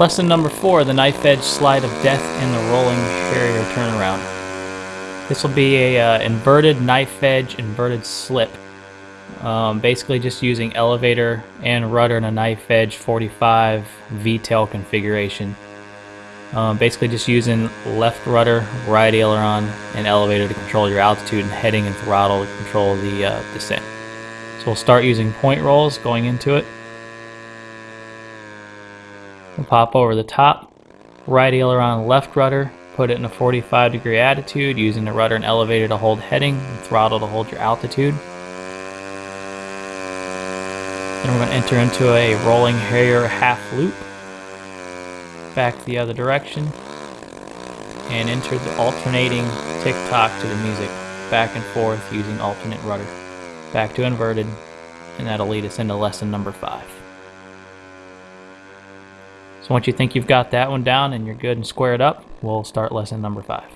Lesson number four, the knife edge slide of death in the rolling Harrier turnaround. This will be a uh, inverted knife edge, inverted slip. Um, basically just using elevator and rudder in a knife edge 45 V-tail configuration. Um, basically just using left rudder, right aileron, and elevator to control your altitude and heading and throttle to control the uh, descent. So we'll start using point rolls going into it. We'll pop over the top, right aileron, left rudder, put it in a 45 degree attitude using the rudder and elevator to hold heading and throttle to hold your altitude. Then we're going to enter into a rolling Harrier half loop. Back the other direction. And enter the alternating tick-tock to the music. Back and forth using alternate rudder. Back to inverted. And that'll lead us into lesson number five so once you think you've got that one down and you're good and squared up we'll start lesson number five